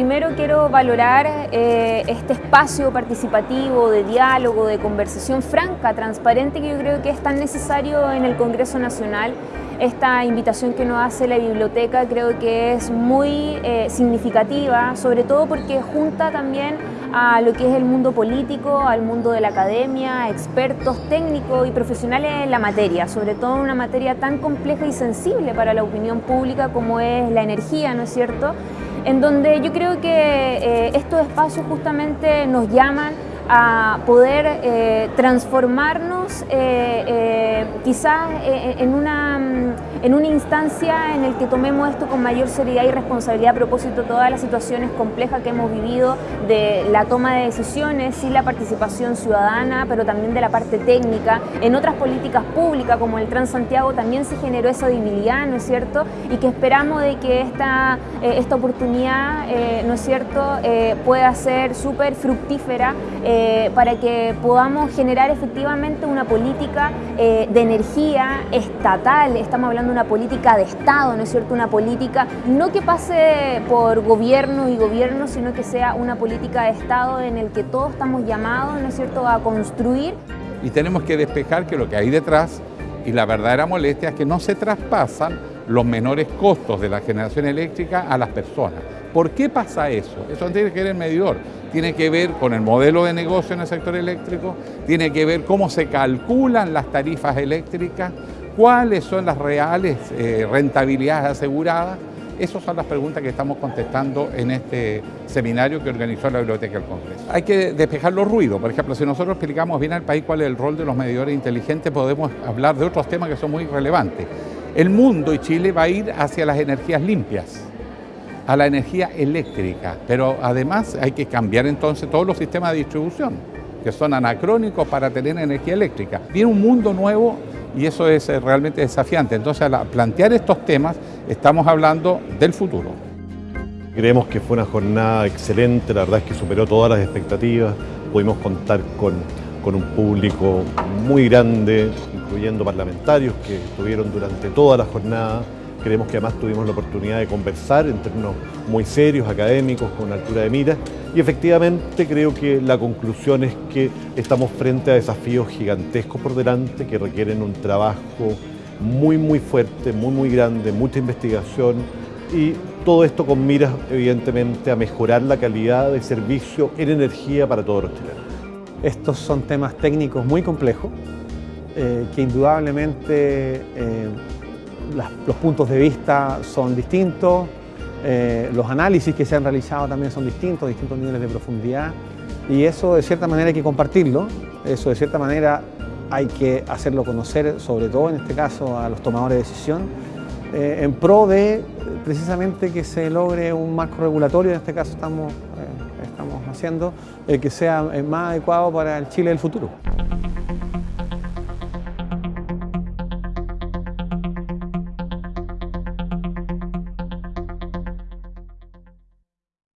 primero quiero valorar eh, este espacio participativo, de diálogo, de conversación franca, transparente, que yo creo que es tan necesario en el Congreso Nacional. Esta invitación que nos hace la biblioteca creo que es muy eh, significativa, sobre todo porque junta también a lo que es el mundo político, al mundo de la academia, expertos técnicos y profesionales en la materia, sobre todo en una materia tan compleja y sensible para la opinión pública como es la energía, ¿no es cierto? En donde yo creo que eh, estos espacios justamente nos llaman a poder eh, transformarnos eh, quizás en una en una instancia en el que tomemos esto con mayor seriedad y responsabilidad a propósito de todas las situaciones complejas que hemos vivido de la toma de decisiones y la participación ciudadana, pero también de la parte técnica. En otras políticas públicas como el Transantiago también se generó esa debilidad, ¿no es cierto? Y que esperamos de que esta, eh, esta oportunidad, eh, ¿no es cierto?, eh, pueda ser súper fructífera para que podamos generar efectivamente una política de energía estatal. Estamos hablando una política de Estado, ¿no es cierto? Una política no que pase por gobierno y gobierno, sino que sea una política de Estado en el que todos estamos llamados, ¿no es cierto?, a construir. Y tenemos que despejar que lo que hay detrás y la verdadera molestia es que no se traspasan los menores costos de la generación eléctrica a las personas. ¿Por qué pasa eso? Eso tiene que ver el medidor, tiene que ver con el modelo de negocio en el sector eléctrico, tiene que ver cómo se calculan las tarifas eléctricas, cuáles son las reales eh, rentabilidades aseguradas. Esas son las preguntas que estamos contestando en este seminario que organizó la Biblioteca del Congreso. Hay que despejar los ruidos. Por ejemplo, si nosotros explicamos bien al país cuál es el rol de los medidores inteligentes, podemos hablar de otros temas que son muy relevantes. El mundo y Chile va a ir hacia las energías limpias, a la energía eléctrica, pero además hay que cambiar entonces todos los sistemas de distribución, que son anacrónicos para tener energía eléctrica. Viene un mundo nuevo y eso es eh, realmente desafiante. Entonces, al plantear estos temas, estamos hablando del futuro. Creemos que fue una jornada excelente, la verdad es que superó todas las expectativas, pudimos contar con, con un público muy grande, incluyendo parlamentarios que estuvieron durante toda la jornada, Creemos que además tuvimos la oportunidad de conversar en términos muy serios, académicos, con altura de mira. Y efectivamente creo que la conclusión es que estamos frente a desafíos gigantescos por delante que requieren un trabajo muy, muy fuerte, muy, muy grande, mucha investigación y todo esto con miras, evidentemente, a mejorar la calidad de servicio en energía para todos los chilenos. Estos son temas técnicos muy complejos eh, que indudablemente eh, los puntos de vista son distintos, eh, los análisis que se han realizado también son distintos, distintos niveles de profundidad y eso de cierta manera hay que compartirlo, eso de cierta manera hay que hacerlo conocer, sobre todo en este caso a los tomadores de decisión, eh, en pro de precisamente que se logre un marco regulatorio, en este caso estamos, eh, estamos haciendo, que sea más adecuado para el Chile del futuro.